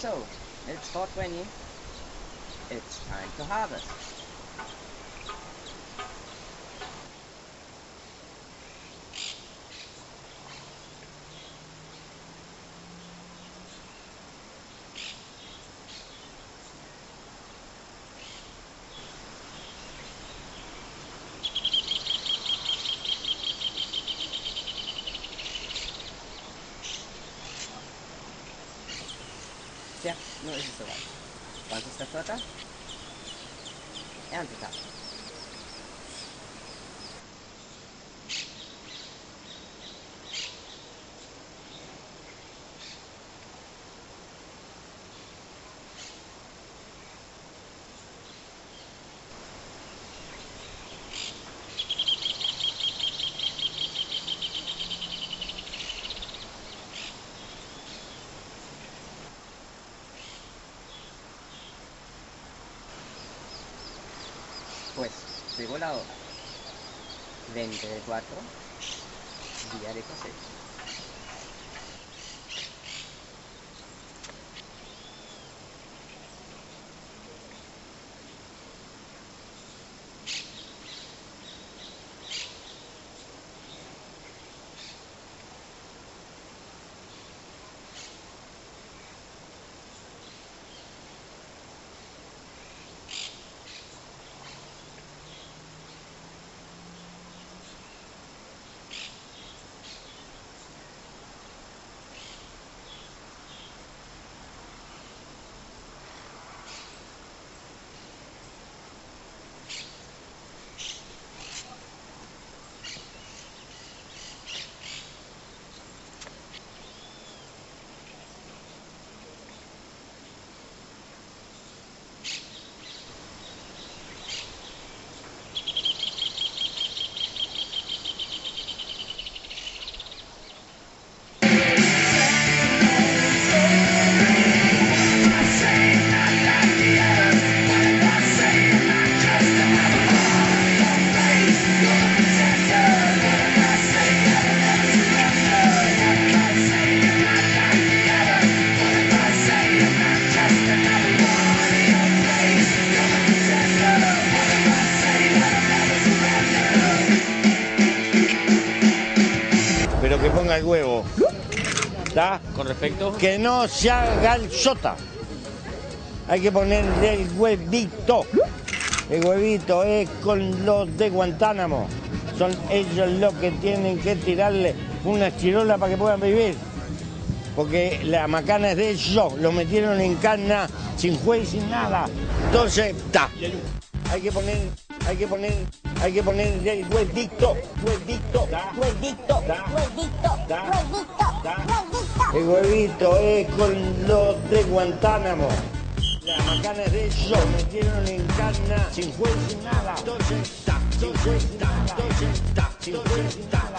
So, it's 420. It's time to harvest. Tja, nur ist es soweit. Wann ist der Vorteil? Erntedaten. Pues llegó la hora. 20 de 4, día de cosecha. Pero que ponga el huevo. ¿Está? Con respecto, Que no se haga el sota. Hay que ponerle el huevito. El huevito es con los de Guantánamo. Son ellos los que tienen que tirarle una chirola para que puedan vivir. Porque la macana es de ellos. Lo metieron en cana sin juez, sin nada. Entonces, está. Hay que poner, hay que poner, hay que poner el huevito, huevito, huevito, huevito, El huevito es con los de Guantánamo. La macana es de ellos, metieron en cana sin juez, sin nada. Entonces, está. Entonces, está. Entonces, está. Entonces, está.